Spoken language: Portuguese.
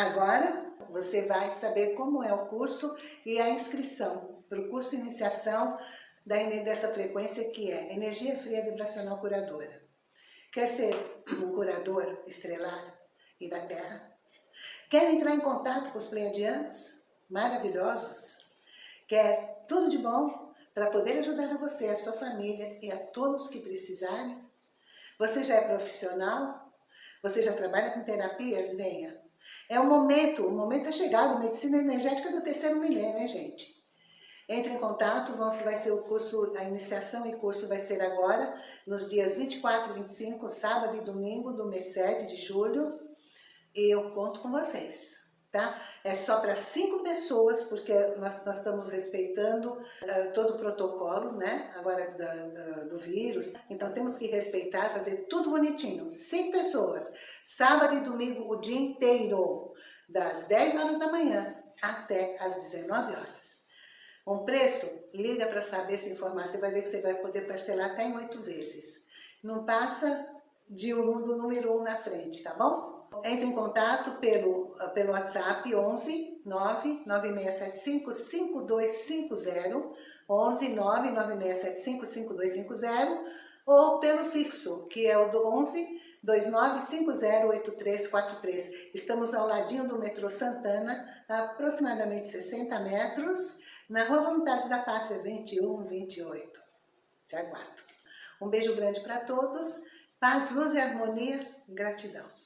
Agora você vai saber como é o curso e a inscrição para o curso de iniciação dessa frequência que é Energia Fria Vibracional Curadora. Quer ser um curador estrelar e da Terra? Quer entrar em contato com os pleiadianos? Maravilhosos? Quer tudo de bom para poder ajudar a você, a sua família e a todos que precisarem? Você já é profissional? Você já trabalha com terapias? Venha! É o momento, o momento é chegado, medicina energética do terceiro milênio, né, gente? Entre em contato, vai ser o curso, a iniciação e curso vai ser agora, nos dias 24 e 25, sábado e domingo do mês 7 de julho. E eu conto com vocês tá? É só para cinco pessoas, porque nós, nós estamos respeitando uh, todo o protocolo, né? Agora da, da, do vírus. Então temos que respeitar, fazer tudo bonitinho. Cinco pessoas, sábado e domingo o dia inteiro, das 10 horas da manhã até as 19 horas. Um preço, liga para saber se informar, você vai ver que você vai poder parcelar até em oito vezes. Não passa de um, do número 1 um na frente, tá bom? Entre em contato pelo, pelo WhatsApp 11 99675 5250, 11 99675 5250, ou pelo fixo, que é o do 11 29508343. Estamos ao ladinho do metrô Santana, a aproximadamente 60 metros, na Rua Voluntários da Pátria 2128. Te aguardo. Um beijo grande para todos, paz, luz e harmonia, gratidão.